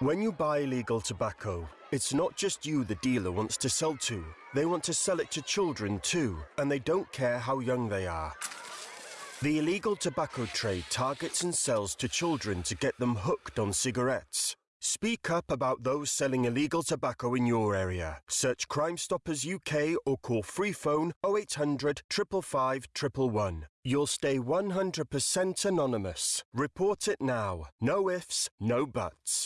When you buy illegal tobacco, it's not just you the dealer wants to sell to. They want to sell it to children too, and they don't care how young they are. The illegal tobacco trade targets and sells to children to get them hooked on cigarettes. Speak up about those selling illegal tobacco in your area. Search Crime Stoppers UK or call free phone 0800 555 111. You'll stay 100% anonymous. Report it now. No ifs, no buts.